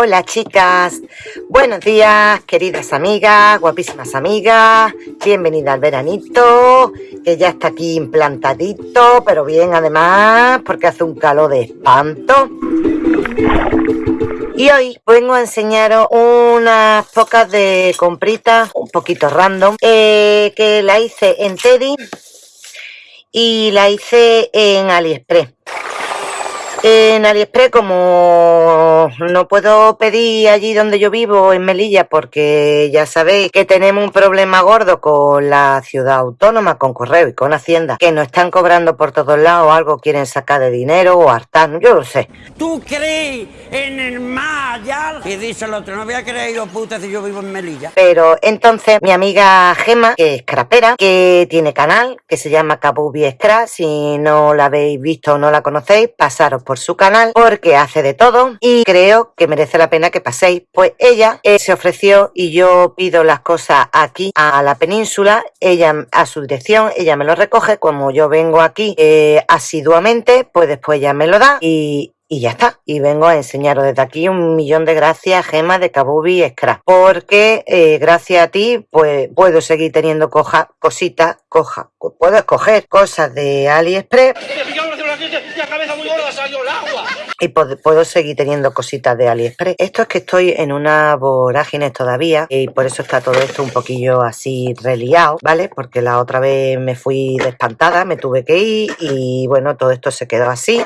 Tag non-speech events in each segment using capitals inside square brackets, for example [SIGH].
Hola chicas, buenos días queridas amigas, guapísimas amigas, bienvenida al veranito, que ya está aquí implantadito, pero bien además, porque hace un calor de espanto. Y hoy vengo a enseñaros unas pocas de compritas, un poquito random, eh, que la hice en Teddy y la hice en AliExpress. En AliExpress, como no puedo pedir allí donde yo vivo, en Melilla, porque ya sabéis que tenemos un problema gordo con la ciudad autónoma, con correo y con Hacienda, que nos están cobrando por todos lados, algo quieren sacar de dinero o hartar, yo lo sé. ¿Tú crees en el Maya? Y dice el otro, no voy a creer yo puta si yo vivo en Melilla. Pero entonces mi amiga Gema, que es crapera, que tiene canal, que se llama Kabubi Scrap, si no la habéis visto o no la conocéis, pasaros por su canal porque hace de todo y creo que merece la pena que paséis. Pues ella eh, se ofreció y yo pido las cosas aquí a la península, ella a su dirección, ella me lo recoge, como yo vengo aquí eh, asiduamente, pues después ella me lo da y, y ya está. Y vengo a enseñaros desde aquí un millón de gracias, Gema de Kabubi Scrap. Porque eh, gracias a ti, pues puedo seguir teniendo coja, cositas, coja, puedo escoger cosas de AliExpress y puedo seguir teniendo cositas de AliExpress. Esto es que estoy en una vorágine todavía y por eso está todo esto un poquillo así reliado, ¿vale? Porque la otra vez me fui despantada, me tuve que ir y bueno, todo esto se quedó así.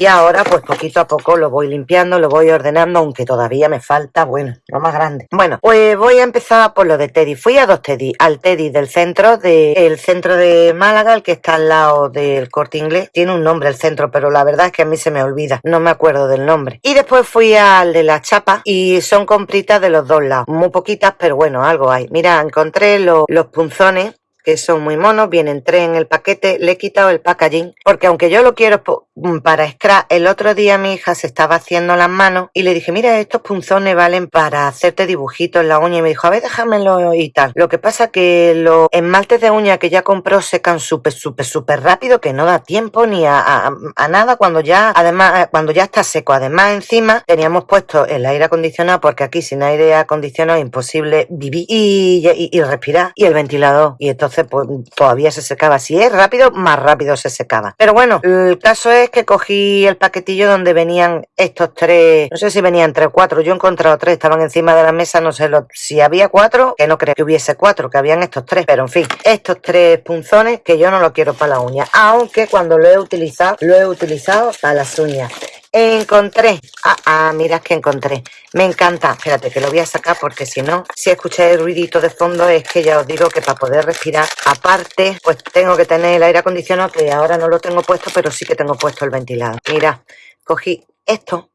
Y ahora pues poquito a poco lo voy limpiando, lo voy ordenando, aunque todavía me falta, bueno, lo más grande. Bueno, pues voy a empezar por lo de Teddy. Fui a dos Teddy, al Teddy del centro, del centro de Málaga, el que está al lado del corte inglés. Tiene un nombre el centro, pero la verdad es que a mí se me olvida, no me acuerdo del nombre. Y después fui al de la chapa y son compritas de los dos lados. Muy poquitas, pero bueno, algo hay. Mira, encontré los punzones que son muy monos, vienen tres en el paquete, le he quitado el packaging, porque aunque yo lo quiero mm, para scrap, el otro día mi hija se estaba haciendo las manos y le dije, mira, estos punzones valen para hacerte dibujitos en la uña y me dijo, a ver, déjamelo y tal. Lo que pasa que los esmaltes de uña que ya compró secan súper, súper, súper rápido, que no da tiempo ni a, nada cuando ya, además, cuando ya está seco. Además, encima teníamos puesto el aire acondicionado, porque aquí sin aire acondicionado es imposible vivir y, y respirar, y el ventilador. Y entonces pues todavía se secaba. Si es rápido, más rápido se secaba. Pero bueno, el caso es que cogí el paquetillo donde venían estos tres, no sé si venían tres o cuatro, yo he encontrado tres, estaban encima de la mesa, no sé lo, si había cuatro, que no creo que hubiese cuatro, que habían estos tres, pero en fin, estos tres punzones que yo no lo quiero para la uña, aunque cuando lo he utilizado, lo he utilizado para las uñas. Encontré. Ah, ah, mira que encontré. Me encanta. Espérate, que lo voy a sacar porque si no, si escucháis el ruidito de fondo es que ya os digo que para poder respirar, aparte, pues tengo que tener el aire acondicionado, que ahora no lo tengo puesto, pero sí que tengo puesto el ventilador. Mira, cogí esto.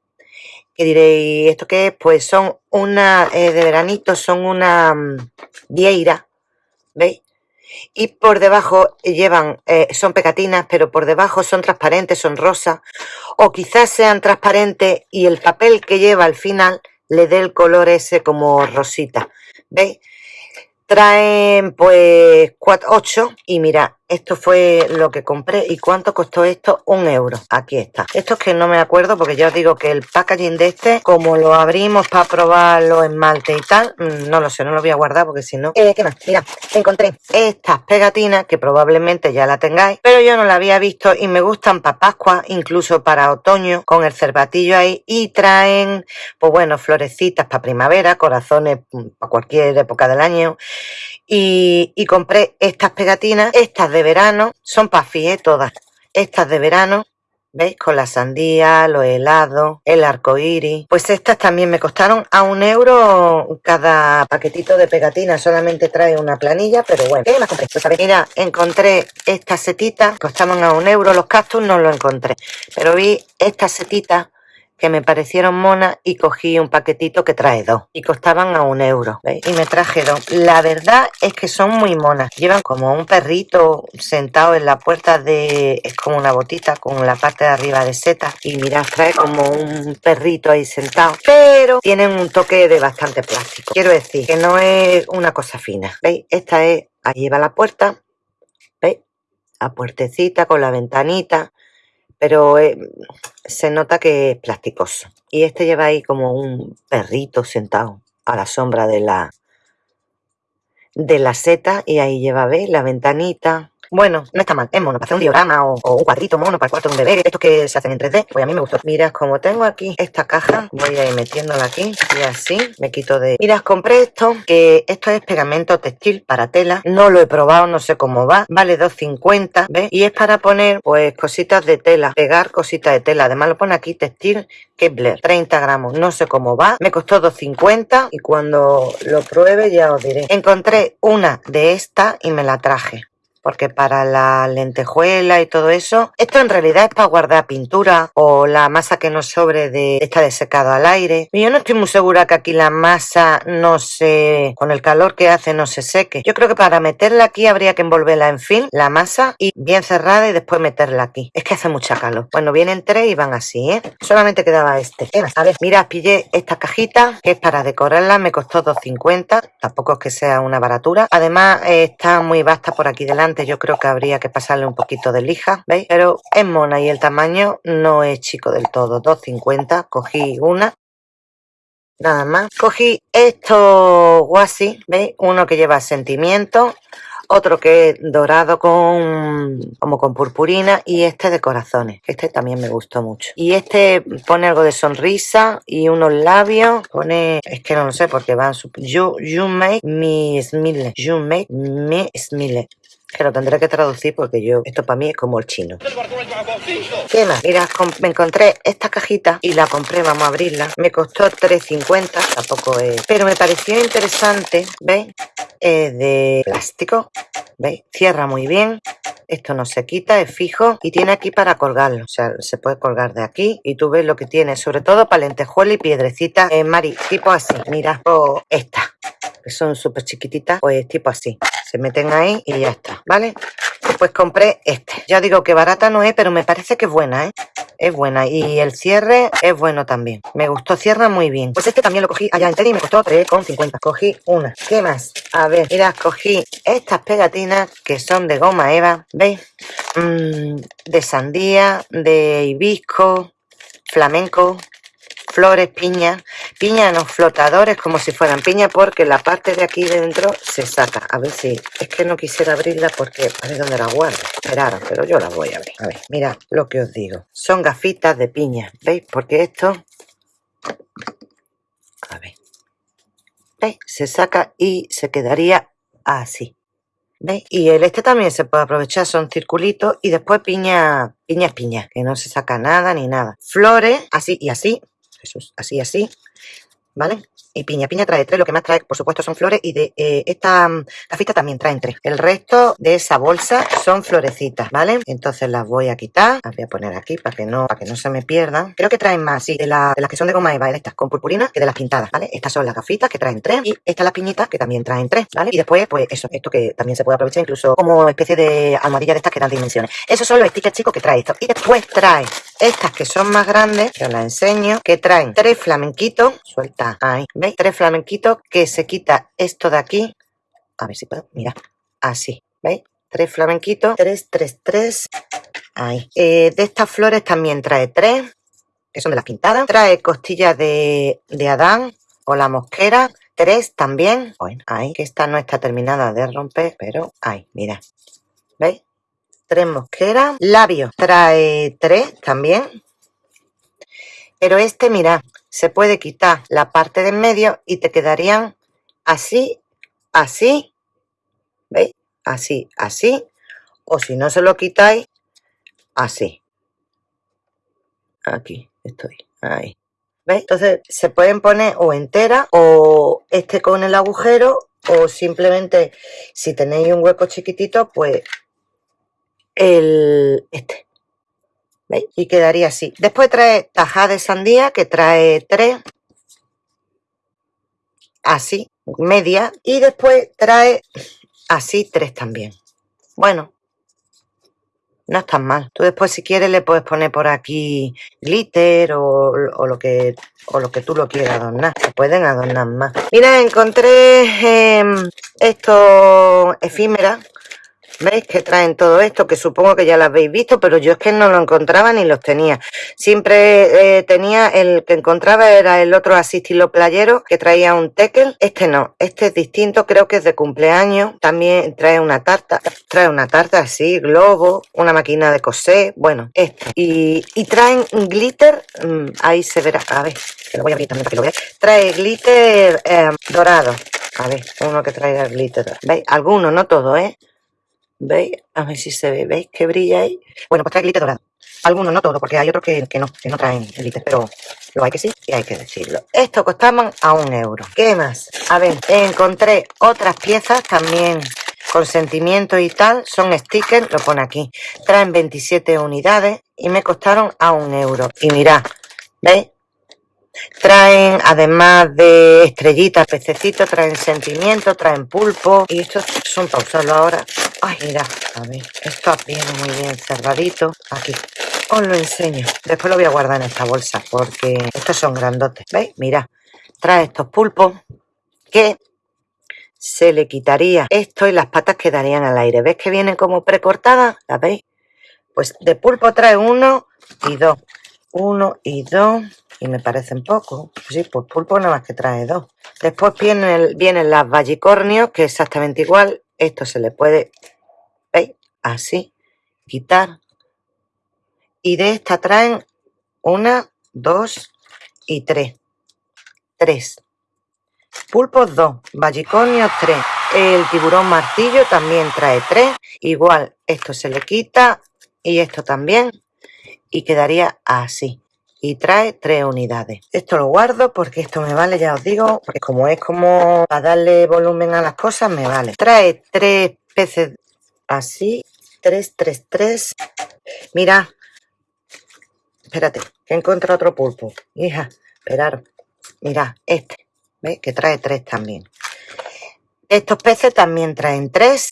Que diréis, ¿esto qué es? Pues son una, eh, de veranito, son una um, vieira. ¿Veis? Y por debajo llevan, eh, son pegatinas, pero por debajo son transparentes, son rosas, o quizás sean transparentes y el papel que lleva al final le dé el color ese como rosita, ¿veis? Traen pues 4, 8 y mira, esto fue lo que compré. ¿Y cuánto costó esto? Un euro. Aquí está. Esto es que no me acuerdo porque ya os digo que el packaging de este, como lo abrimos para probar los esmaltes y tal, mm, no lo sé, no lo voy a guardar porque si no... Eh, ¿Qué más? Mira, encontré estas pegatinas que probablemente ya la tengáis, pero yo no la había visto y me gustan para Pascua, incluso para otoño, con el cervatillo ahí y traen, pues bueno, florecitas para primavera, corazones mm, para cualquier época del año y, compré estas pegatinas, estas de verano, son pafi, ¿eh? todas, estas de verano, ¿veis? Con la sandía, los helados, el arco iris. Pues estas también me costaron a un euro cada paquetito de pegatinas. Solamente trae una planilla, pero bueno. ¿Qué más compré? Pues mira, encontré estas setitas, costaban a un euro. Los cactus no los encontré. Pero vi estas setitas que me parecieron monas y cogí un paquetito que trae dos. Y costaban a un euro y me traje dos la verdad es que son muy monas. Llevan como un perrito sentado en la puerta de es como una botita con la parte de arriba de seta y mirad trae como un perrito ahí sentado. Pero tienen un toque de bastante plástico. Quiero decir que no es una cosa fina veis esta es ahí va la puerta veis la puertecita con la ventanita pero eh, se nota que es plasticoso. Y este lleva ahí como un perrito sentado a la sombra de la de la seta y ahí lleva, ¿ves? La ventanita, bueno, no está mal, es mono, para hacer un diorama o, un cuadrito mono para el cuarto de un bebé, estos que se hacen en 3D, pues a mí me gustó. Mirad, como tengo aquí esta caja, voy a ir metiéndola aquí y así me quito de... Mirad, compré esto, que esto es pegamento textil para tela, no lo he probado, no sé cómo va, vale 2.50, ¿ves? Y es para poner, pues, cositas de tela, pegar cositas de tela, además lo pone aquí textil Kevlar, 30 gramos, no sé cómo va, me costó 2.50 y cuando lo pruebe ya os diré. Encontré una de estas y me la traje porque para la lentejuela y todo eso, esto en realidad es para guardar pintura o la masa que nos sobre de esta de secado al aire. Y yo no estoy muy segura que aquí la masa no se, con el calor que hace, no se seque. Yo creo que para meterla aquí habría que envolverla en fin, la masa, y bien cerrada y después meterla aquí. Es que hace mucha calor. Bueno, vienen tres y van así, ¿eh? Solamente quedaba este. A ver, mira, pillé esta cajita que es para decorarla, me costó 2.50, tampoco es que sea una baratura. Además, está muy vasta por aquí delante yo creo que habría que pasarle un poquito de lija, ¿veis? Pero es mona y el tamaño no es chico del todo, 2,50, cogí una nada más. Cogí estos guasi, ¿veis? Uno que lleva sentimiento, otro que es dorado con como con purpurina y este de corazones. Este también me gustó mucho. Y este pone algo de sonrisa y unos labios. Pone, es que no lo sé porque van su... You, you make me smile. You make me smile que lo tendré que traducir porque yo, esto para mí es como el chino. ¿Qué más? Mira, me encontré esta cajita y la compré, vamos a abrirla. Me costó 3.50, tampoco es... Pero me pareció interesante, ¿veis? Es de plástico, ¿veis? Cierra muy bien. Esto no se quita, es fijo y tiene aquí para colgarlo. O sea, se puede colgar de aquí y tú ves lo que tiene, sobre todo para lentejuela y piedrecita. Eh, Mari, tipo así, mira, o esta, que son súper chiquititas, pues tipo así se meten ahí y ya está, ¿vale? Pues compré este. Ya digo que barata no es, pero me parece que es buena, ¿eh? Es buena. Y el cierre es bueno también. Me gustó, cierra muy bien. Pues este también lo cogí allá en Teddy y me costó 3,50. Cogí una. ¿Qué más? A ver, mira, cogí estas pegatinas que son de goma eva, ¿veis? Mm, de sandía, de hibisco, flamenco, flores, piña, piña en los flotadores como si fueran piña porque la parte de aquí dentro se saca. A ver si, es que no quisiera abrirla porque a ver dónde la guardo. Esperaron, pero yo la voy a abrir. A ver, mira lo que os digo. Son gafitas de piña, ¿veis? Porque esto, a ver, ¿veis? Se saca y se quedaría así. ¿Veis? Y el este también se puede aprovechar, son circulitos y después piña, piña piña, que no se saca nada ni nada. Flores, así y así, así, así, ¿vale? Y piña, piña trae tres, lo que más trae, por supuesto, son flores y de eh, esta cafita mm, también traen tres. El resto de esa bolsa son florecitas, ¿vale? Entonces las voy a quitar, las voy a poner aquí para que no, para que no se me pierdan. Creo que traen más, sí, de, las que son de goma eva, de estas con purpurina, que de las pintadas, ¿vale? Estas son las gafitas que traen tres y estas las piñitas que también traen tres, ¿vale? Y después, pues eso, esto que también se puede aprovechar incluso como especie de almohadilla de estas que dan dimensiones. Esos son los stickers chicos que trae esto. Y después trae estas que son más grandes, que os las enseño, que traen tres flamenquitos, suelta ahí, Tres flamenquitos que se quita esto de aquí, a ver si puedo, mira, así, ¿veis? Tres flamenquitos, tres, tres, tres, ahí. Eh, de estas flores también trae tres, que son de las pintadas, trae costillas de, de Adán o la mosquera, tres también, bueno, ahí, que esta no está terminada de romper, pero ahí, mira, ¿veis? tres mosqueras. Labios trae tres también. Pero este, mira, se puede quitar la parte de en medio y te quedarían así, así. ¿Veis? Así, así. O si no se lo quitáis, así. Aquí estoy. Ahí. ¿Veis? Entonces se pueden poner o entera o este con el agujero o simplemente si tenéis un hueco chiquitito, pues el este. ¿Veis? Y quedaría así. Después trae tajada de sandía, que trae tres. Así, media. Y después trae así tres también. Bueno, no es tan mal. Tú después, si quieres, le puedes poner por aquí glitter o, lo, que, o lo que tú lo quieras adornar. Se pueden adornar más. Mira, encontré eh, esto efímera ¿Veis que traen todo esto? Que supongo que ya lo habéis visto, pero yo es que no lo encontraba ni los tenía. Siempre eh, tenía, el que encontraba era el otro así estilo playero, que traía un tekel. Este no, este es distinto, creo que es de cumpleaños. También trae una tarta, trae una tarta así, globo, una máquina de coser, bueno, este. Y, traen glitter, mm, ahí se verá, a ver, que lo voy a abrir también para que lo veáis. Trae glitter eh, dorado. A ver, uno que traiga glitter. ¿Veis? Algunos, no todo, ¿eh? ¿Veis? A ver si se ve. ¿Veis que brilla ahí? Bueno, pues trae glitter dorado. Algunos, no todos, porque hay otros que, no, que no traen glitter, pero lo hay que sí y hay que decirlo. Esto costaban a un euro. ¿Qué más? A ver, encontré otras piezas también con sentimiento y tal. Son stickers, lo pone aquí. Traen 27 unidades y me costaron a un euro. Y mirad, ¿veis? Traen, además de estrellitas, pececitos, traen sentimiento, traen pulpo. Y estos son para usarlo ahora. Ay, mira, a ver, esto viene muy bien cerradito. Aquí, os lo enseño. Después lo voy a guardar en esta bolsa porque estos son grandotes. ¿Veis? Mira, trae estos pulpos que se le quitaría esto y las patas quedarían al aire. ¿Ves que vienen como precortadas? ¿La veis? Pues de pulpo trae uno y dos. Uno y dos y me parecen poco. Sí, pues pulpo nada más que trae dos. Después vienen, vienen las vallicornios, que es exactamente igual. Esto se le puede, ¿veis? Así, quitar. Y de esta traen una, dos y tres. Tres. Pulpos dos, vallicornios tres. El tiburón martillo también trae tres. Igual, esto se le quita y esto también. Y quedaría así y trae tres unidades. Esto lo guardo porque esto me vale, ya os digo, porque como es como para darle volumen a las cosas, me vale. Trae tres peces así, tres, tres, tres. Mira, espérate, que encuentro otro pulpo. Hija, esperar, mira, este, ¿ves? Que trae tres también. Estos peces también traen tres,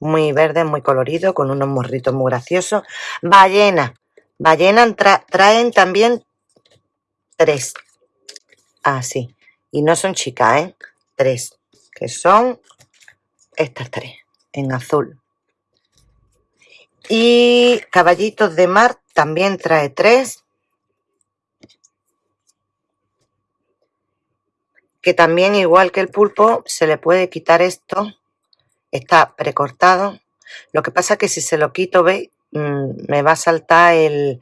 muy verdes, muy coloridos, con unos morritos muy graciosos. Ballena, Ballena traen también tres. Así. Ah, y no son chicas, ¿eh? Tres. Que son estas tres. En azul. Y caballitos de mar también trae tres. Que también, igual que el pulpo, se le puede quitar esto. Está precortado. Lo que pasa que si se lo quito, ¿veis? Mm, me va a saltar el,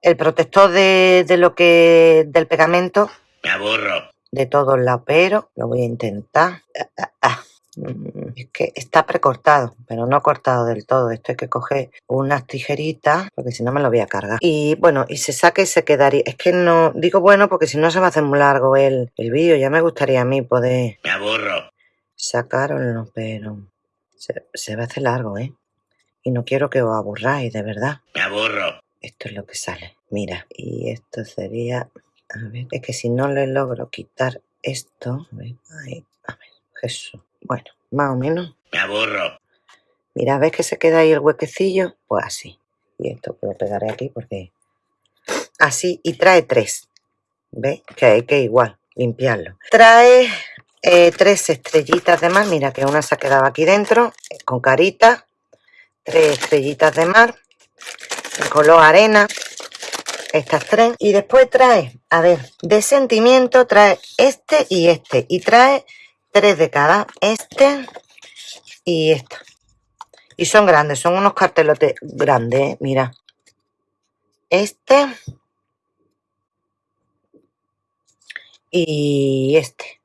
el protector de, lo que del pegamento. Me aburro. De todos lados, pero lo voy a intentar. Ah, ah, ah. Mm, es que está precortado, pero no cortado del todo. Esto hay que coger unas tijeritas, porque si no me lo voy a cargar. Y bueno, y se saca y se quedaría. Es que no, digo bueno, porque si no se va a hacer muy largo el, el vídeo. Ya me gustaría a mí poder... Me aburro. Sacarlo, pero se, se va a hacer largo, ¿eh? Y no quiero que os aburráis, de verdad. Me aburro. Esto es lo que sale. Mira, y esto sería... A ver, es que si no le logro quitar esto... A ver, a ver, Jesús. Bueno, más o menos. Me aburro. Mira, ¿ves que se queda ahí el huequecillo? Pues así. Y esto lo pegaré aquí porque... Así, y trae tres. ¿Ves? Que hay que igual limpiarlo. Trae eh, tres estrellitas de más. Mira que una se ha quedado aquí dentro, con carita tres estrellitas de mar, color arena, estas tres. Y después trae, a ver, de sentimiento trae este y este. Y trae tres de cada, este y este. Y son grandes, son unos cartelotes grandes, ¿eh? mira. Este. Y este.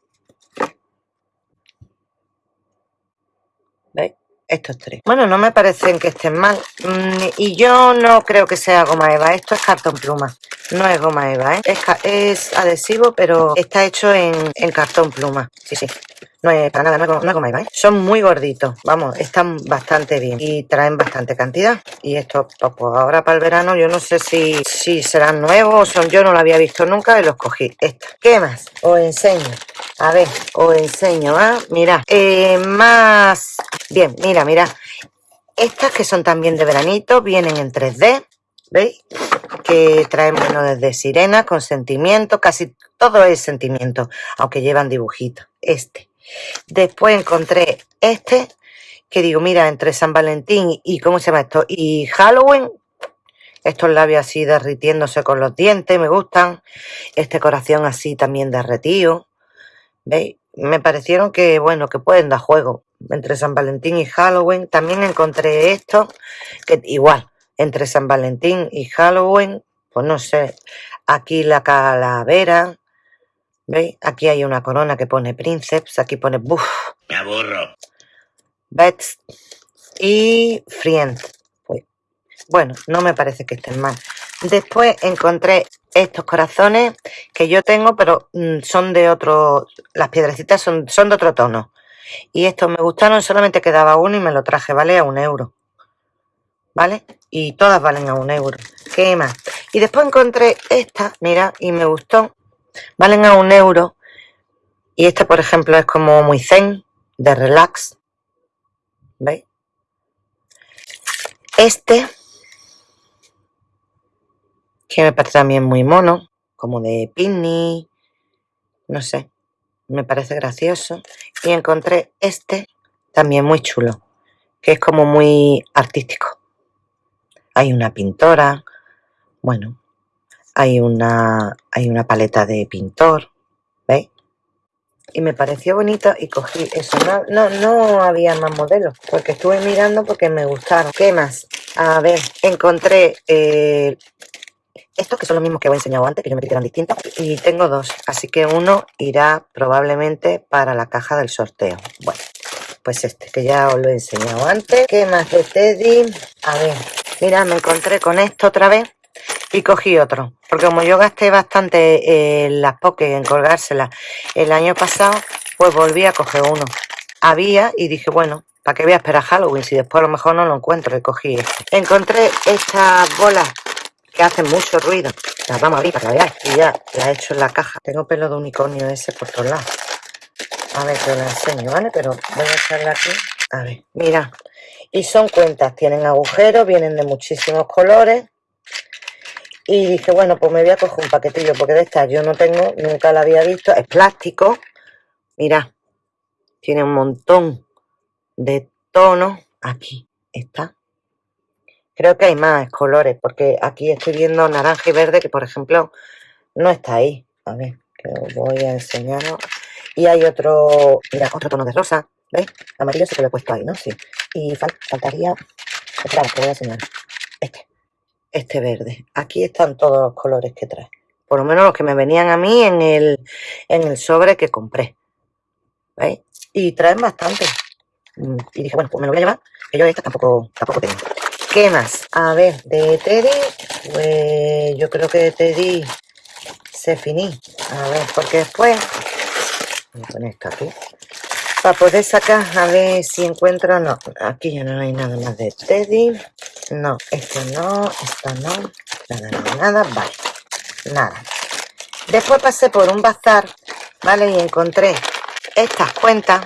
Estos tres. Bueno, no me parecen que estén mal. Mm, y yo no creo que sea goma eva. Esto es cartón pluma. No es goma eva, ¿eh? Es, adhesivo, pero está hecho en, cartón pluma. Sí, sí. No es para nada, no es, goma eva, ¿eh? Son muy gorditos. Vamos, están bastante bien. Y traen bastante cantidad. Y esto, pues, pues ahora para el verano, yo no sé si, si serán nuevos o son yo, no lo había visto nunca y los cogí. Estos. ¿Qué más? Os enseño. A ver, os enseño, ¿ah? Eh, más... Bien, mira, mira. Estas que son también de veranito, vienen en 3D, ¿veis? Que traen, bueno, desde sirena, con sentimiento, casi todo es sentimiento, aunque llevan dibujitos. Este. Después encontré este, que digo, mira, entre San Valentín y, ¿cómo se llama esto? Y Halloween, estos labios así derritiéndose con los dientes, me gustan. Este corazón así también derretido. ¿Veis? Me parecieron que, bueno, que pueden dar juego. Entre San Valentín y Halloween. También encontré esto, que igual, entre San Valentín y Halloween, pues no sé. Aquí la calavera. ¿Veis? Aquí hay una corona que pone Princeps. Aquí pone Buff. Me aburro. Bets y Friend. Pues, bueno, no me parece que estén mal. Después encontré estos corazones que yo tengo, pero mm, son de otro, las piedrecitas son, son de otro tono. Y estos me gustaron, solamente quedaba uno y me lo traje, ¿vale? A un euro. ¿Vale? Y todas valen a un euro. ¿Qué más? Y después encontré esta, mira, y me gustó. Valen a un euro. Y esta, por ejemplo, es como muy zen, de relax. ¿Veis? Este, que me parece también muy mono, como de picnic, no sé, me parece gracioso. Y encontré este, también muy chulo, que es como muy artístico. Hay una pintora, bueno, hay una, hay una paleta de pintor, ¿veis? y me pareció bonito y cogí eso. No, no, no había más modelos porque estuve mirando porque me gustaron. ¿Qué más? A ver, encontré eh, estos que son los mismos que he enseñado antes, que yo me eran distintos. Y tengo dos, así que uno irá probablemente para la caja del sorteo. Bueno, pues este, que ya os lo he enseñado antes. ¿Qué más de Teddy? A ver, mira, me encontré con esto otra vez y cogí otro. Porque como yo gasté bastante en las pokés en colgárselas el año pasado, pues volví a coger uno. Había y dije, bueno, ¿para qué voy a esperar Halloween? Si después a lo mejor no lo encuentro y cogí este. Encontré estas bolas que hacen mucho ruido. Las vamos a abrir para que veáis. Y ya las he hecho en la caja. Tengo pelo de unicornio ese por todos lados. A ver, que os lo enseño, ¿vale? Pero voy a echarla aquí. A ver, mira. Y son cuentas, tienen agujeros, vienen de muchísimos colores. Y dije, bueno, pues me voy a coger un paquetillo, porque de estas yo no tengo, nunca la había visto. Es plástico. Mira, tiene un montón de tonos. Aquí está. Creo que hay más colores, porque aquí estoy viendo naranja y verde, que por ejemplo no está ahí. A ver, que os voy a enseñaros. Y hay otro, mira, otro tono de rosa. ¿Veis? Amarillo sí que lo he puesto ahí, ¿no? Sí. Y faltaría... Espera, que voy a enseñar. Este este verde. Aquí están todos los colores que trae. Por lo menos los que me venían a mí en el, en el sobre que compré. ¿Veis? Y traen bastante. Y dije, bueno, pues me lo voy a llevar, que yo esta tampoco, tampoco tengo. ¿Qué más? A ver, de Teddy, pues yo creo que Teddy se finí. A ver, porque después... Voy a poner esto aquí. Para poder sacar, a ver si encuentro... No, aquí ya no hay nada más de Teddy. No, esto no, esto no, nada, nada, nada, vale, nada. Después pasé por un bazar, ¿vale? Y encontré estas cuentas,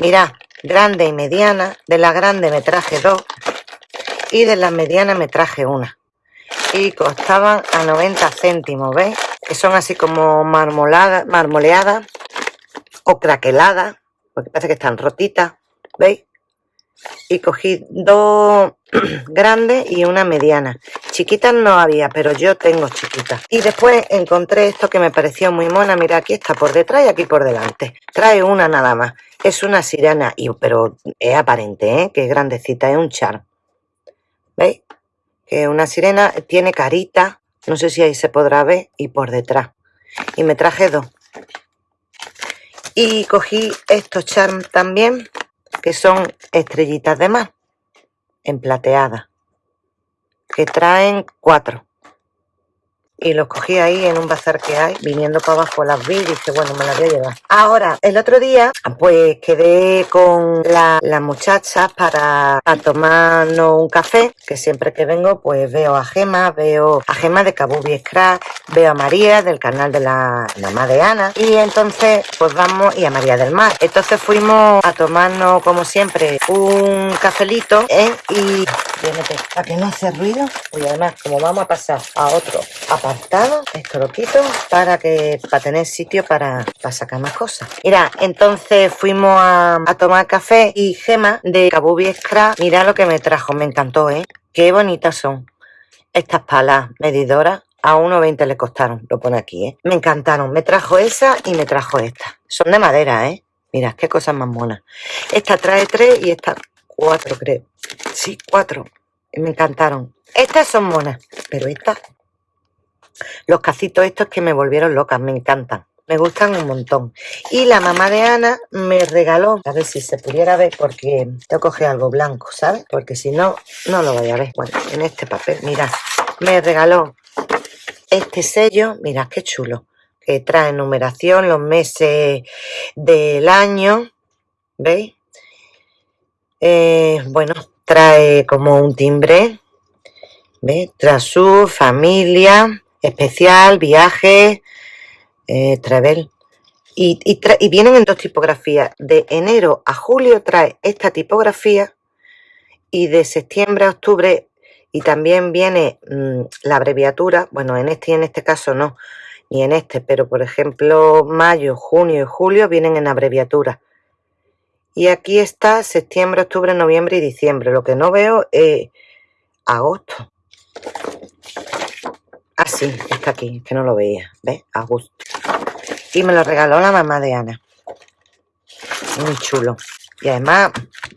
mirad, grande y mediana. De la grande me traje dos y de la mediana me traje una. Y costaban a 90 céntimos, ¿veis? Que son así como marmoladas, marmoleadas o craqueladas, porque parece que están rotitas, ¿veis? y cogí dos [CLEARS THROAT] grandes y una mediana. Chiquitas no había, pero yo tengo chiquitas. Y después encontré esto que me pareció muy mona. Mira, aquí está por detrás y aquí por delante. Trae una nada más. Es una sirena, y, pero es aparente, ¿eh? que es grandecita, es un char. ¿Veis? Que una sirena tiene carita. No sé si ahí se podrá ver. Y por detrás. Y me traje dos. Y cogí estos charms también que son estrellitas de mar en plateada, que traen cuatro. Y los cogí ahí en un bazar que hay, viniendo para abajo las vi y dije, bueno, me las voy a llevar. Ahora, el otro día, pues quedé con las la muchachas para tomarnos un café, que siempre que vengo, pues veo a Gema, veo a Gema de Kabubi Scratch, veo a María del canal de la mamá de Ana, y entonces, pues vamos, y a María del Mar. Entonces fuimos a tomarnos, como siempre, un cafelito, ¿eh? Y, para que no hace ruido, y además, como vamos a pasar a otro apartamento, Esto lo quito para que para tener sitio para, para sacar más cosas. Mira, entonces fuimos a, tomar café y Gema de Kabubi Scrap, mira lo que me trajo, me encantó, ¿eh? Qué bonitas son estas palas medidoras. A 1,20 le costaron, lo pone aquí, ¿eh? Me encantaron. Me trajo esa y me trajo esta. Son de madera, ¿eh? Mira, qué cosas más monas. Esta trae tres y esta cuatro, creo. Sí, cuatro. Me encantaron. Estas son monas, pero estas... Los cacitos estos que me volvieron locas, me encantan. Me gustan un montón. Y la mamá de Ana me regaló, a ver si se pudiera ver, porque tengo que coger algo blanco, ¿sabes? Porque si no, no lo voy a ver. Bueno, en este papel, mira, me regaló este sello, mira qué chulo, que trae numeración, los meses del año, ¿veis? Eh, bueno, trae como un timbre, ¿ves? Tras su familia, especial, viaje, eh, travel. Y, vienen en dos tipografías. De enero a julio trae esta tipografía y de septiembre a octubre y también viene mm, la abreviatura, bueno, en este y en este caso no, ni en este, pero por ejemplo mayo, junio y julio vienen en abreviatura. Y aquí está septiembre, octubre, noviembre y diciembre. Lo que no veo es agosto. Ah, sí, está aquí, que no lo veía. ¿Ves? Agosto. Y me lo regaló la mamá de Ana. Muy chulo. Y además,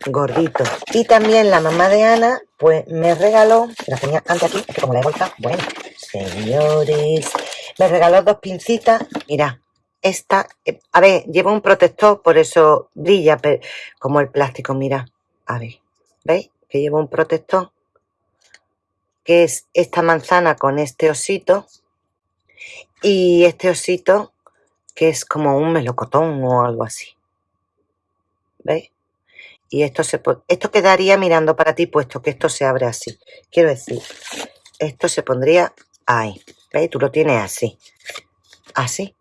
gordito. Y también la mamá de Ana, pues me regaló, la tenía antes aquí, que como la he vuelto, bueno, señores, me regaló dos pincitas, mira, esta, eh, a ver, lleva un protector, por eso brilla como el plástico, mira, a ver, ¿veis? Que lleva un protector, que es esta manzana con este osito, y este osito, que es como un melocotón o algo así. ¿Veis? Y esto, se, esto quedaría mirando para ti, puesto que esto se abre así. Quiero decir, esto se pondría ahí. ¿Veis? Tú lo tienes así. Así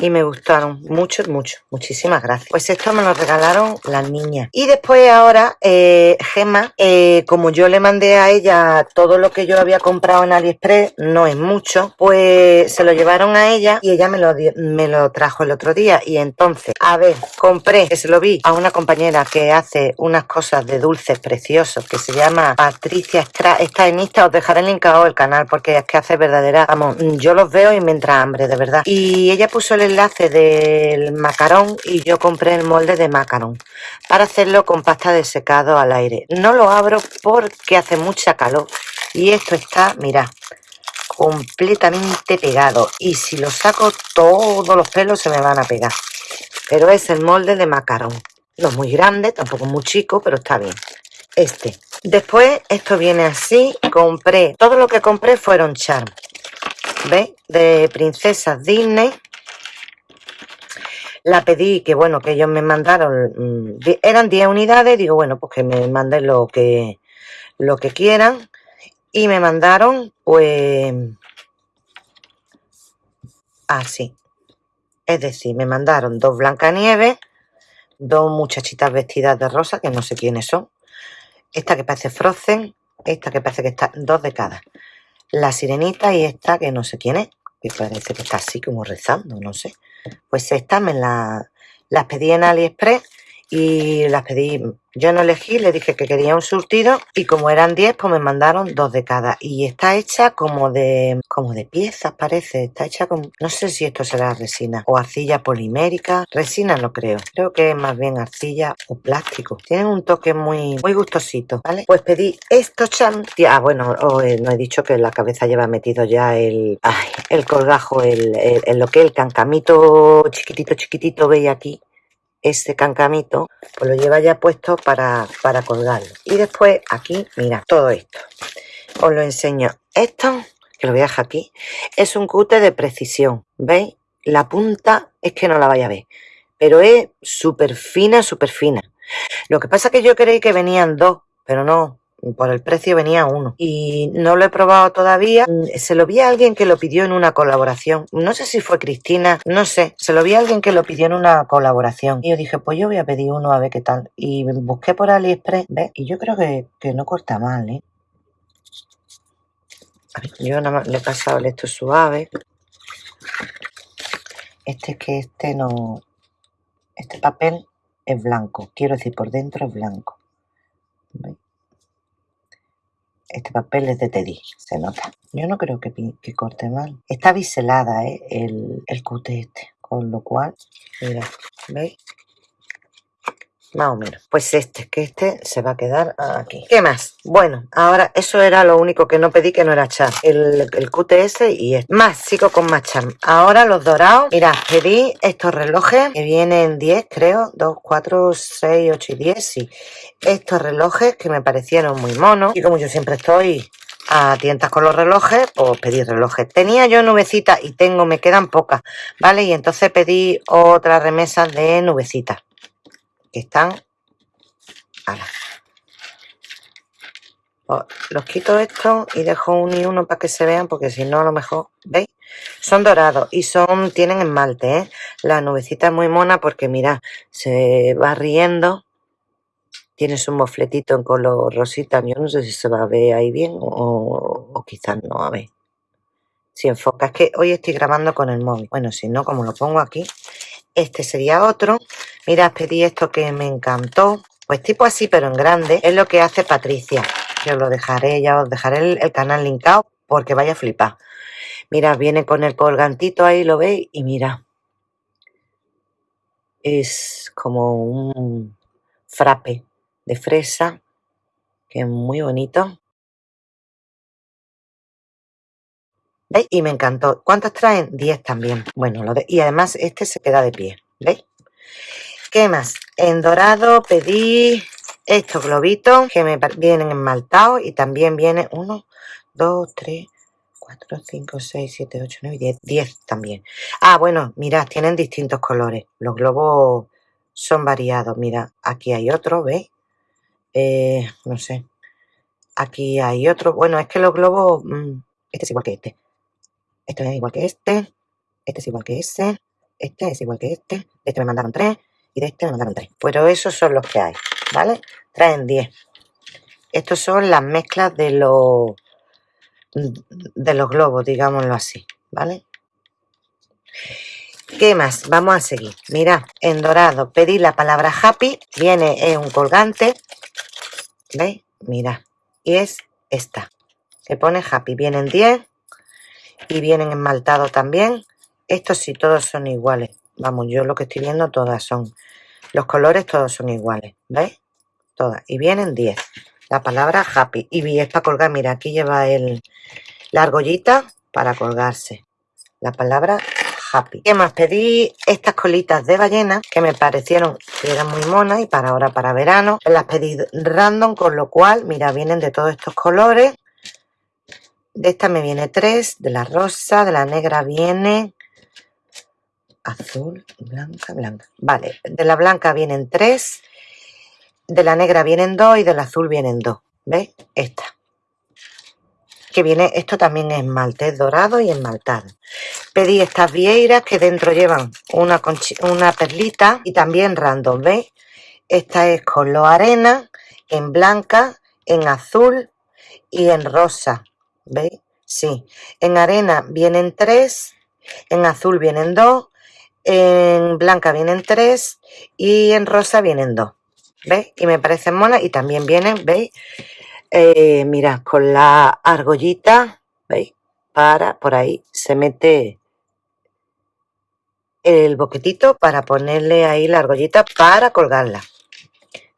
y me gustaron mucho, mucho. Muchísimas gracias. Pues esto me lo regalaron las niñas. Y después ahora, eh, Gemma, eh, como yo le mandé a ella todo lo que yo había comprado en AliExpress, no es mucho, pues se lo llevaron a ella y ella me lo, me lo trajo el otro día. Y entonces, a ver, compré, que se lo vi a una compañera que hace unas cosas de dulces preciosos, que se llama Patricia Está en Insta, os dejaré linkado el canal porque es que hace verdadera, vamos, yo los veo y me entra hambre, de verdad. Y ella puso el enlace del macarón y yo compré el molde de macarón para hacerlo con pasta de secado al aire. No lo abro porque hace mucha calor y esto está, mira, completamente pegado y si lo saco todos los pelos se me van a pegar. Pero es el molde de macarón. No es muy grande, tampoco muy chico, pero está bien. Este. Después esto viene así. Compré, todo lo que compré fueron charm. ¿Veis? De princesas Disney la pedí, que bueno, que ellos me mandaron, mm, eran 10 unidades, digo, bueno, pues que me manden lo que, lo que quieran. Y me mandaron, pues, así. Es decir, me mandaron dos Blancanieves, dos muchachitas vestidas de rosa, que no sé quiénes son. Esta que parece Frozen, esta que parece que está, dos de cada. La sirenita y esta que no sé quién es, que parece que está así como rezando, no sé. Pues estas me las pedí en AliExpress y las pedí, yo no elegí, le dije que quería un surtido y como eran 10 pues me mandaron dos de cada. Y está hecha como de como de piezas parece, está hecha con, no sé si esto será resina o arcilla polimérica, resina no creo, creo que es más bien arcilla o plástico, tienen un toque muy muy gustosito, ¿vale? Pues pedí estos chan, ah bueno, eh, no he dicho que la cabeza lleva metido ya el, el colgajo, el, el, lo que el cancamito chiquitito chiquitito veis aquí este cancamito, pues lo lleva ya puesto para, para colgarlo. Y después aquí, mira, todo esto. Os lo enseño. Esto, que lo voy a dejar aquí, es un cute de precisión. ¿Veis? La punta es que no la vaya a ver. Pero es súper fina, súper fina. Lo que pasa que yo creí que venían dos, pero no por el precio venía uno. Y no lo he probado todavía. Mm, se lo vi a alguien que lo pidió en una colaboración. No sé si fue Cristina, no sé. Se lo vi a alguien que lo pidió en una colaboración. Y yo dije, pues yo voy a pedir uno a ver qué tal. Y busqué por AliExpress. Y yo creo que, que no corta mal, ¿eh? Yo nada más le he pasado esto suave. Este es que este no... Este papel es blanco. Quiero decir, por dentro es blanco. Este papel es de Teddy, se nota. Yo no creo que, que corte mal. Está biselada, ¿eh? El, el cute este. Con lo cual, mira, ¿veis? Más o menos. Pues este, que este se va a quedar aquí. ¿Qué más? Bueno, ahora eso era lo único que no pedí que no era char. El, el QTS y este. Más, sigo con más char. Ahora los dorados. Mira, pedí estos relojes que vienen 10, creo. 2, 4, 6, 8 y 10, sí. Estos relojes que me parecieron muy monos. Y como yo siempre estoy a tientas con los relojes, pues pedí relojes. Tenía yo nubecitas y tengo, me quedan pocas, ¿vale? Y entonces pedí otras remesas de nubecitas están oh, los quito esto y dejo un y uno para que se vean porque si no a lo mejor veis son dorados y son tienen esmalte ¿eh? la nubecita es muy mona porque mira se va riendo. Tiene su mofletito en color rosita. Yo no sé si se va a ver ahí bien o, o quizás no a ver. Si enfoca es que hoy estoy grabando con el móvil. Bueno si no como lo pongo aquí este sería otro. Mirad, pedí esto que me encantó. Pues tipo así, pero en grande. Es lo que hace Patricia. Que os lo dejaré, ya os dejaré el, canal linkado porque vaya a flipar. Mira, viene con el colgantito ahí, lo veis. Y mira. Es como un frappe de fresa. Que es muy bonito. ¿Veis? Y me encantó. ¿Cuántas traen? 10 también. Bueno, lo de... y además este se queda de pie. ¿Veis? ¿Qué más? En dorado pedí estos globitos que me vienen enmaltados y también viene 1, 2, 3, 4, 5, 6, 7, 8, 9, 10. 10 también. Ah, bueno, mirad, tienen distintos colores. Los globos son variados. Mira, aquí hay otro, ¿veis? Eh, no sé. Aquí hay otro. Bueno, es que los globos... Mmm, este es igual que este. Este es igual que este. Este es igual que ese. Este es igual que este. Este me mandaron tres. Y de este me mandaron tres. Pero esos son los que hay. ¿Vale? Traen 10. Estos son las mezclas de los de los globos, digámoslo así. ¿Vale? ¿Qué más? Vamos a seguir. Mira, en dorado pedí la palabra happy. Viene en un colgante. ¿Veis? Mira. Y es esta. Se pone happy. Vienen 10 y vienen esmaltados también. Estos sí, todos son iguales. Vamos, yo lo que estoy viendo todas son... Los colores todos son iguales, ¿veis? Todas. Y vienen 10. La palabra happy. Y es para colgar, mira, aquí lleva el, la argollita para colgarse. La palabra happy. ¿Qué más? Pedí estas colitas de ballena que me parecieron que eran muy monas y para ahora, para verano. Las pedí random, con lo cual, mira, vienen de todos estos colores. De esta me viene tres, de la rosa, de la negra viene azul, blanca, blanca. Vale, de la blanca vienen tres, de la negra vienen dos y del azul vienen dos. ¿Veis? Esta. Que viene, esto también es esmalte, es dorado y esmaltado. Pedí estas vieiras que dentro llevan una, una perlita y también random, ¿veis? Esta es color arena, en blanca, en azul y en rosa. ¿Veis? Sí. En arena vienen tres, en azul vienen dos, en blanca vienen tres y en rosa vienen dos. ¿Veis? Y me parecen monas y también vienen, ¿veis? Eh, mira, con la argollita, ¿veis? Para, por ahí se mete el boquetito para ponerle ahí la argollita para colgarla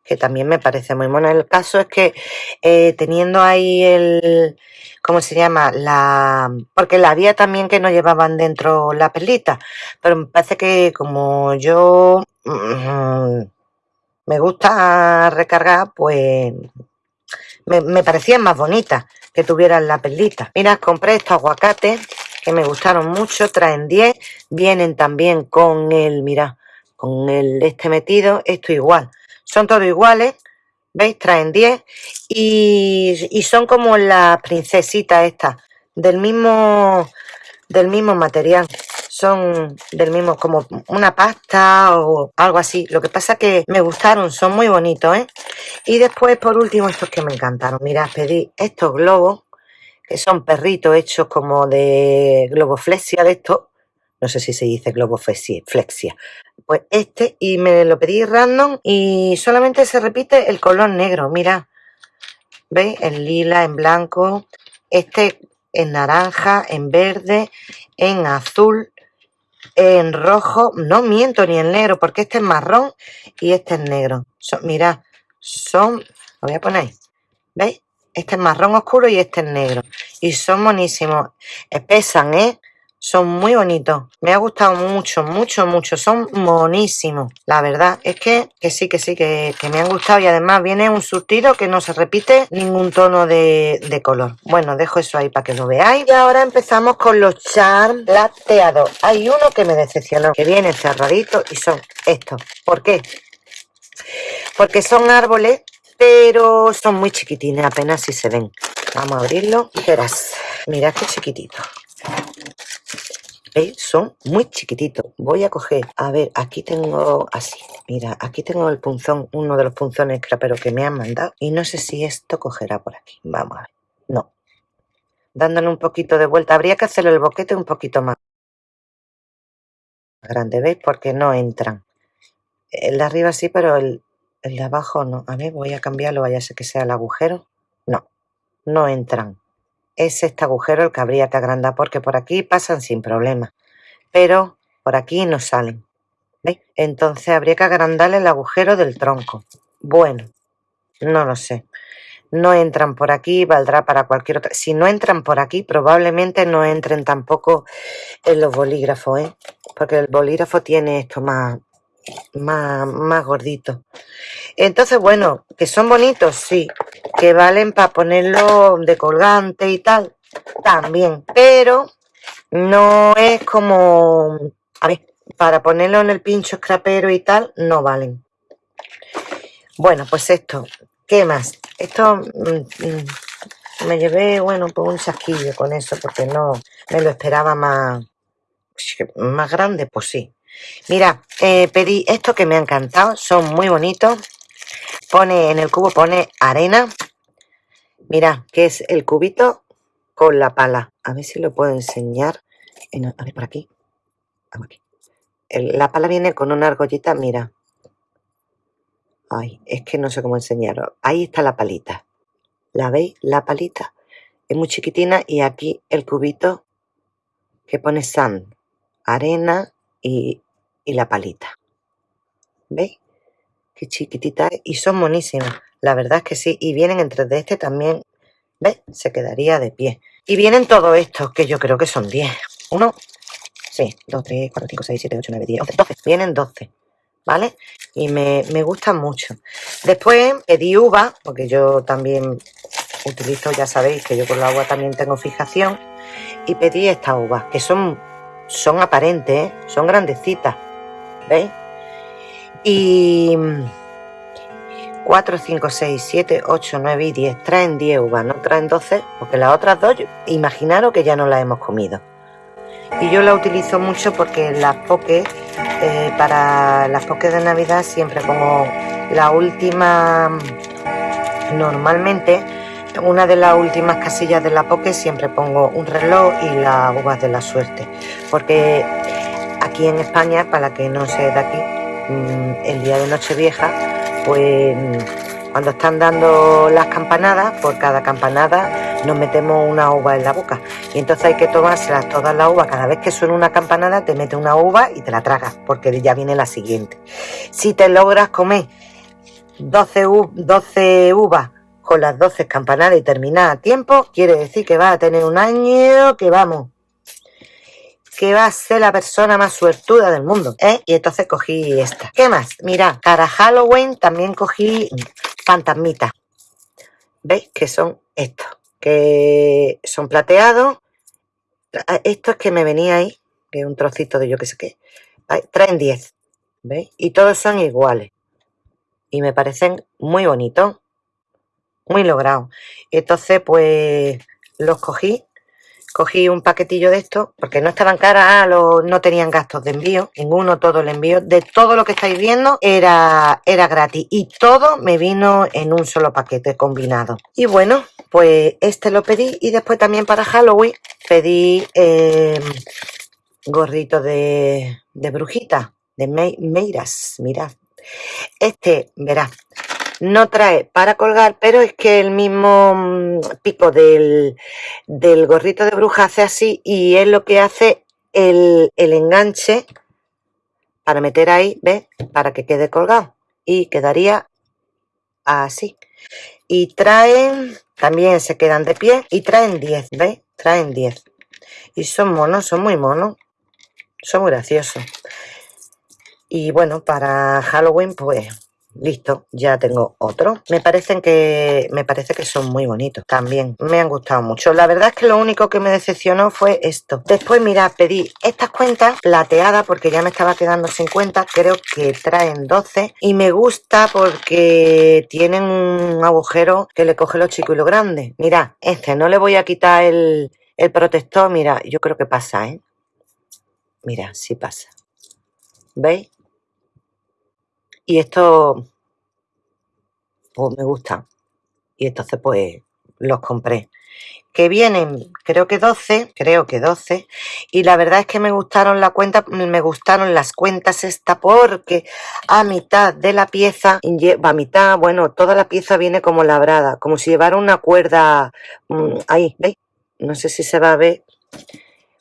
que también me parece muy mono. El caso es que eh, teniendo ahí el, ¿cómo se llama? La, porque la había también que no llevaban dentro la perlita, pero me parece que como yo mm, me gusta recargar, pues me, me parecían más bonitas que tuvieran la perlita. Mira, compré estos aguacates que me gustaron mucho, traen 10, vienen también con el, mira, con el este metido, esto igual, son todos iguales, ¿veis? Traen 10 y, son como las princesitas estas, del mismo, del mismo material. Son del mismo, como una pasta o algo así. Lo que pasa que me gustaron, son muy bonitos, ¿eh? Y después, por último, estos que me encantaron. Mirad, pedí estos globos que son perritos hechos como de globoflexia de esto. No sé si se dice globoflexia. Pues este, y me lo pedí random y solamente se repite el color negro. Mira, ¿veis? En lila, en blanco. Este en naranja, en verde, en azul, en rojo. No miento ni en negro, porque este es marrón y este es negro. Son, mirad, son... Lo voy a poner. ¿Veis? Este es marrón oscuro y este es negro. Y son monísimos. Pesan, ¿eh? Son muy bonitos. Me ha gustado mucho, mucho, mucho. Son monísimos. La verdad es que, que sí, que sí, que, me han gustado. Y además viene un surtido que no se repite ningún tono de, de color. Bueno, dejo eso ahí para que lo veáis. Y ahora empezamos con los charm plateados. Hay uno que me decepcionó, que viene cerradito y son estos. ¿Por qué? Porque son árboles pero son muy chiquitines, apenas si se ven. Vamos a abrirlo. Verás, mirad qué chiquitito. Son muy chiquititos. Voy a coger, a ver, aquí tengo así. Mira, aquí tengo el punzón, uno de los punzones pero que me han mandado. Y no sé si esto cogerá por aquí. Vamos a ver. No. Dándole un poquito de vuelta. Habría que hacerle el boquete un poquito más grande, ¿veis? Porque no entran. El de arriba sí, pero el, el de abajo no. A ver, voy a cambiarlo, vaya a ser que sea el agujero. No, no entran. Es este agujero el que habría que agrandar porque por aquí pasan sin problema. Pero por aquí no salen. ¿Veis? Entonces habría que agrandarle el agujero del tronco. Bueno, no lo sé. No entran por aquí, valdrá para cualquier otra. Si no entran por aquí, probablemente no entren tampoco en los bolígrafos, ¿eh? Porque el bolígrafo tiene esto más, más, más gordito. Entonces, bueno, que son bonitos, sí. Que valen para ponerlo de colgante y tal, también. Pero no es como... A ver, para ponerlo en el pincho escrapero y tal, no valen. Bueno, pues esto. ¿Qué más? Esto mm, mm, me llevé, bueno, pues un chasquillo con eso, porque no me lo esperaba más, más grande, pues sí. Mira, eh, pedí esto que me ha encantado, son muy bonitos. Pone en el cubo, pone arena. Mira, que es el cubito con la pala. A ver si lo puedo enseñar. a ver, por aquí. aquí. la pala viene con una argollita, mira. Ay, es que no sé cómo enseñarlo. Ahí está la palita. ¿La veis? La palita. Es muy chiquitina y aquí el cubito que pone sand. Arena y y la palita. ¿Veis? Qué chiquitita Y son monísimas. La verdad es que sí. Y vienen entre de este también. ¿Ves? Se quedaría de pie. Y vienen todos estos, que yo creo que son 10. Uno, sí, 2, 3, 4, 5, 6, 7, 8, 9, 10, 11, 12. Vienen 12. ¿Vale? Y me, me gustan mucho. Después pedí uva, porque yo también utilizo, ya sabéis que yo con la agua también tengo fijación. Y pedí estas uvas, que son, son aparentes, ¿eh? son grandecitas. ¿Veis? Y 4, 5, 6, 7, 8, 9 y 10. Traen 10 uvas, no traen 12, porque las otras dos, imaginaros que ya no las hemos comido. Y yo la utilizo mucho porque las poques, eh, para las poques de Navidad siempre pongo la última, normalmente, una de las últimas casillas de la poke siempre pongo un reloj y las uvas de la suerte. Porque Aquí en España, para que no sea de aquí, mm, el día de Nochevieja, pues mm, cuando están dando las campanadas, por cada campanada nos metemos una uva en la boca. Y entonces hay que tomárselas todas las uvas. Cada vez que suena una campanada, te mete una uva y te la tragas, porque ya viene la siguiente. Si te logras comer 12, 12 uvas con las 12 campanadas y terminar a tiempo, quiere decir que vas a tener un año que vamos que va a ser la persona más suertuda del mundo, ¿eh? Y entonces cogí esta. ¿Qué más? Mira, para Halloween también cogí fantasmitas. ¿Veis? Que son estos, que son plateados. Esto es que me venía ahí, que un trocito de yo que sé qué. Traen 10, ¿veis? Y todos son iguales. Y me parecen muy bonitos, muy logrados. Entonces, pues, los cogí cogí un paquetillo de esto, porque no estaban caras, ah, no tenían gastos de envío, ninguno, todo el envío, de todo lo que estáis viendo era, era gratis y todo me vino en un solo paquete combinado. Y bueno, pues este lo pedí y después también para Halloween pedí eh, gorrito de, brujita, de Meiras, mirad. Este, verás, no trae para colgar, pero es que el mismo mm, pico del, del gorrito de bruja hace así y es lo que hace el, el enganche para meter ahí, ¿ves? Para que quede colgado y quedaría así. Y traen, también se quedan de pie y traen 10, ¿veis? Traen 10. Y son monos, son muy monos. Son graciosos. Y bueno, para Halloween, pues listo, ya tengo otro. Me parecen que me parece que son muy bonitos también. Me han gustado mucho. La verdad es que lo único que me decepcionó fue esto. Después, mira, pedí estas cuentas plateadas porque ya me estaba quedando sin cuentas. Creo que traen 12 y me gusta porque tienen un agujero que le coge lo chico y lo grande. Mira, este no le voy a quitar el, el protector. Mira, yo creo que pasa, ¿eh? Mira, sí pasa. ¿Veis? Y esto, pues me gusta. Y entonces pues los compré. Que vienen, creo que 12, creo que 12. Y la verdad es que me gustaron la cuenta, me gustaron las cuentas esta porque a mitad de la pieza, a mitad, bueno, toda la pieza viene como labrada, como si llevara una cuerda mm, ahí, ¿veis? No sé si se va a ver,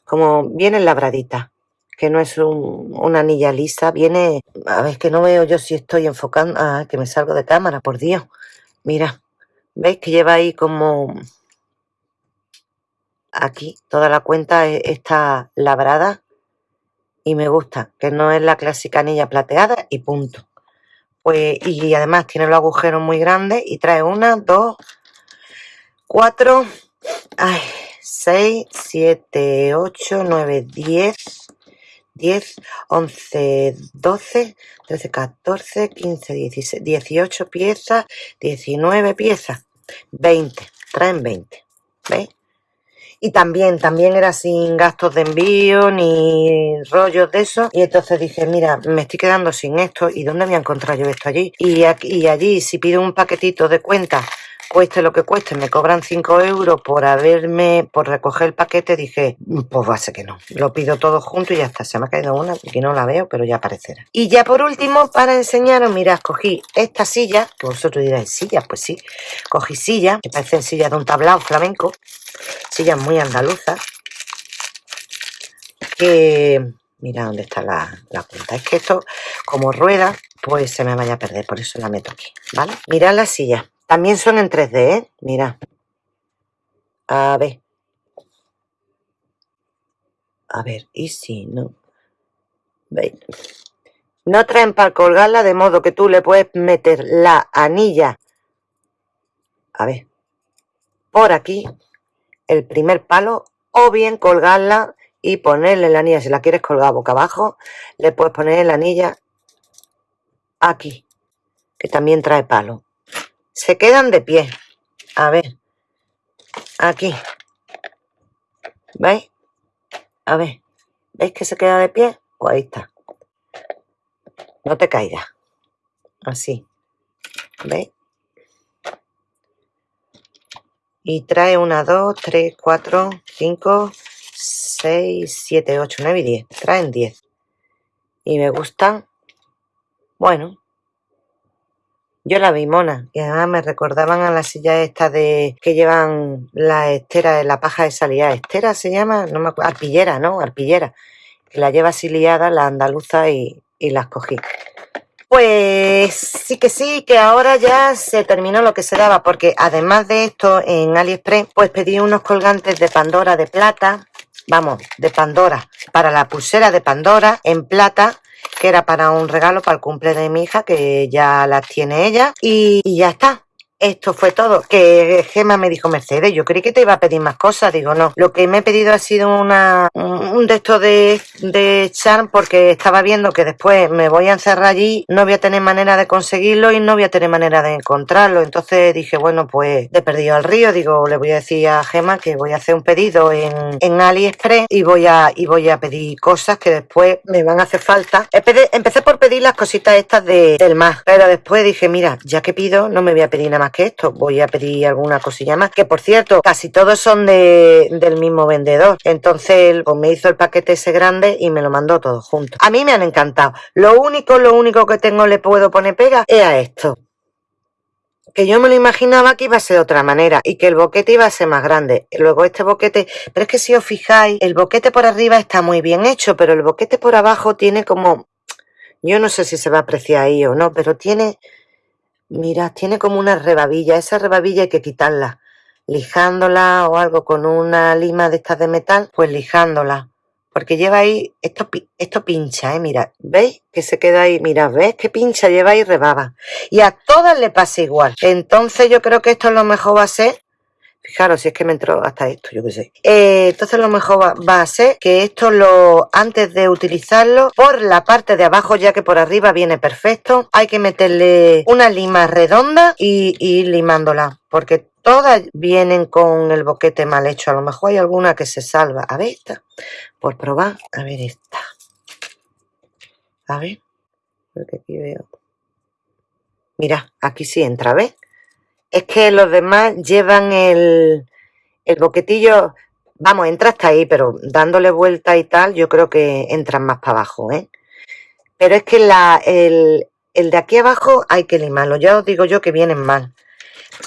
como viene labradita que no es una anilla lisa, viene... A ver, que no veo yo si estoy enfocando... Ah, que me salgo de cámara, por Dios. Mira, ¿veis que lleva ahí como... Aquí, toda la cuenta e, está labrada y me gusta, que no es la clásica anilla plateada y punto. Pues, y además tiene los agujeros muy grandes y trae una, dos, cuatro, ay, seis, siete, ocho, nueve, diez, 10, 11, 12, 13, 14, 15, 16, 18 piezas, 19 piezas, 20, traen 20, ¿veis? Y también, también era sin gastos de envío ni rollos de eso. Y entonces dije, mira, me estoy quedando sin esto. ¿Y dónde voy a encontrar yo esto allí? Y, aquí, y allí, si pido un paquetito de cuenta cueste lo que cueste, me cobran 5 euros por haberme, por recoger el paquete, dije, pues va a ser que no. Lo pido todo junto y ya está. Se me ha caído una, que no la veo, pero ya aparecerá. Y ya por último, para enseñaros, mirad, cogí esta silla, que vosotros diréis, silla, pues sí. Cogí silla, que parecen sillas de un tablao flamenco, sillas muy andaluzas, que... Mira dónde está la, la punta. Es que esto, como rueda, pues se me vaya a perder, por eso la meto aquí, ¿vale? Mirad la silla. También son en 3D, ¿eh? Mira. A ver. A ver, y si no. ¿Veis? No traen para colgarla de modo que tú le puedes meter la anilla. A ver. Por aquí. El primer palo. O bien colgarla y ponerle la anilla. Si la quieres colgar boca abajo, le puedes poner la anilla aquí. Que también trae palo. Se quedan de pie. A ver. Aquí. ¿Veis? A ver. ¿Veis que se queda de pie? Pues ahí está. No te caigas. Así. ¿Veis? Y trae una, dos, tres, cuatro, cinco, seis, siete, ocho, nueve y diez. Traen diez. Y me gustan. Bueno, yo la vi mona y además me recordaban a la silla esta de que llevan la estera la paja de salida. ¿Estera se llama? No me acuerdo. Arpillera, ¿no? Arpillera. Que la lleva así liada la andaluza y, y las cogí. Pues sí que sí, que ahora ya se terminó lo que se daba, porque además de esto en AliExpress, pues pedí unos colgantes de Pandora de plata, vamos, de Pandora, para la pulsera de Pandora en plata, que era para un regalo para el cumple de mi hija, que ya las tiene ella, y, ya está. Esto fue todo. Que Gema me dijo, Mercedes, yo creí que te iba a pedir más cosas. Digo, no. Lo que me he pedido ha sido una un de estos de, de charm porque estaba viendo que después me voy a encerrar allí, no voy a tener manera de conseguirlo y no voy a tener manera de encontrarlo. Entonces dije, bueno, pues he perdido al río. Digo, le voy a decir a Gema que voy a hacer un pedido en, en AliExpress y voy a y voy a pedir cosas que después me van a hacer falta. Empecé por pedir las cositas estas de, del mar, pero después dije, mira, ya que pido, no me voy a pedir nada más que esto, voy a pedir alguna cosilla más, que por cierto, casi todos son de, del mismo vendedor. Entonces, pues me hizo el paquete ese grande y me lo mandó todo junto. A mí me han encantado. Lo único, lo único que tengo le puedo poner pega es a esto que yo me lo imaginaba que iba a ser de otra manera y que el boquete iba a ser más grande. Luego este boquete, pero es que si os fijáis, el boquete por arriba está muy bien hecho, pero el boquete por abajo tiene como, yo no sé si se va a apreciar ahí o no, pero tiene, mira, tiene como una rebabilla. Esa rebabilla hay que quitarla, lijándola o algo con una lima de estas de metal, pues lijándola porque lleva ahí, esto, esto pincha, ¿eh? Mira, ¿veis? Que se queda ahí, mira, ¿ves? Que pincha, lleva ahí rebaba. Y a todas le pasa igual. Entonces yo creo que esto lo mejor va a ser, fijaros si es que me entró hasta esto, yo qué sé. Eh, entonces lo mejor va, a ser que esto lo, antes de utilizarlo, por la parte de abajo, ya que por arriba viene perfecto, hay que meterle una lima redonda y, y ir limándola. Porque Todas vienen con el boquete mal hecho. A lo mejor hay alguna que se salva. A ver esta. Por probar. A ver esta. A ver. Porque aquí veo. Mira, aquí sí entra, ¿ves? Es que los demás llevan el, el boquetillo... Vamos, entra hasta ahí, pero dándole vuelta y tal, yo creo que entran más para abajo, ¿eh? Pero es que la, el, el de aquí abajo hay que limarlo. Ya os digo yo que vienen mal.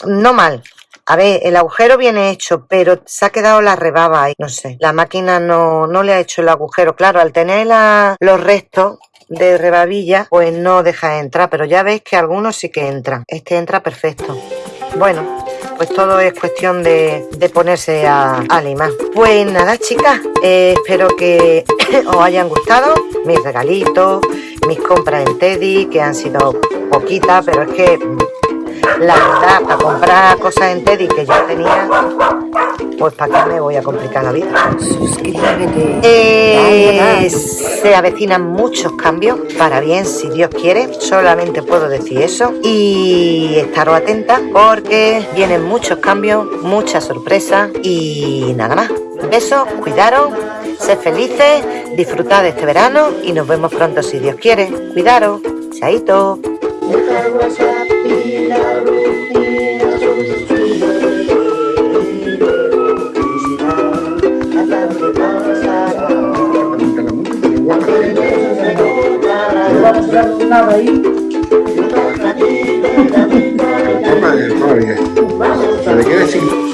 No mal, a ver, el agujero viene hecho, pero se ha quedado la rebaba ahí. No sé, la máquina no, no le ha hecho el agujero. Claro, al tener los restos de rebabilla, pues no deja de entrar. Pero ya veis que algunos sí que entran. Este entra perfecto. Bueno, pues todo es cuestión de, ponerse a, a, limar. Pues nada, chicas, eh, espero que [COUGHS] os hayan gustado mis regalitos, mis compras en Teddy, que han sido poquitas, pero es que la verdad, para comprar cosas en Teddy que ya tenía, pues para qué me voy a complicar la vida. Suscríbete. Eh, se avecinan muchos cambios, para bien, si Dios quiere, solamente puedo decir eso. Y estaros atentas porque vienen muchos cambios, muchas sorpresas y nada más. Besos, cuidaros, sed felices, disfrutad de este verano y nos vemos pronto si Dios quiere. Cuidaros, chaito. Nada ahí. Toma, toma, Se le queda sin